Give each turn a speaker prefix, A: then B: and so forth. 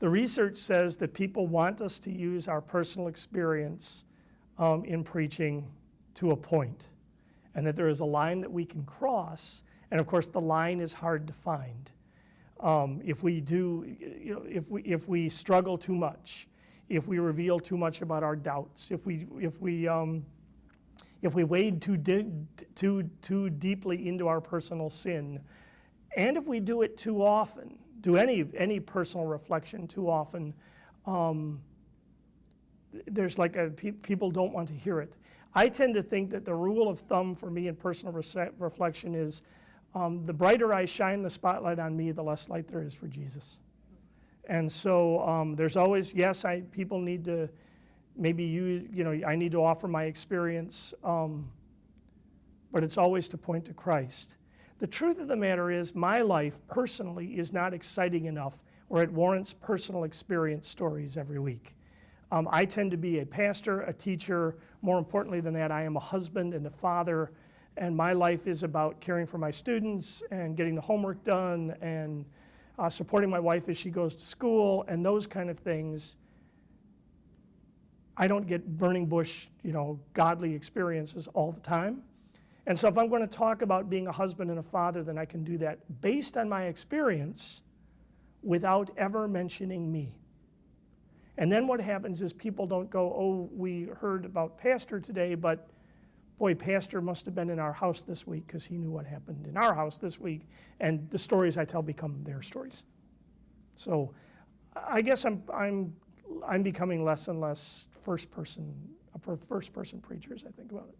A: The research says that people want us to use our personal experience um, in preaching to a point, and that there is a line that we can cross, and of course the line is hard to find. Um, if we do, you know, if we, if we struggle too much, if we reveal too much about our doubts, if we, if we, um, if we wade too, too, too deeply into our personal sin, and if we do it too often, do any, any personal reflection too often, um, there's like a, pe people don't want to hear it. I tend to think that the rule of thumb for me in personal reflection is um, the brighter I shine the spotlight on me, the less light there is for Jesus. And so um, there's always, yes, I, people need to maybe use, you know, I need to offer my experience, um, but it's always to point to Christ. The truth of the matter is my life personally is not exciting enough where it warrants personal experience stories every week. Um, I tend to be a pastor, a teacher. More importantly than that, I am a husband and a father. And my life is about caring for my students and getting the homework done and uh, supporting my wife as she goes to school and those kind of things. I don't get burning bush, you know, godly experiences all the time. And so if I'm going to talk about being a husband and a father, then I can do that based on my experience without ever mentioning me. And then what happens is people don't go, oh, we heard about pastor today, but boy, pastor must have been in our house this week because he knew what happened in our house this week. And the stories I tell become their stories. So I guess I'm, I'm, I'm becoming less and less first person, for first person preachers, I think about it.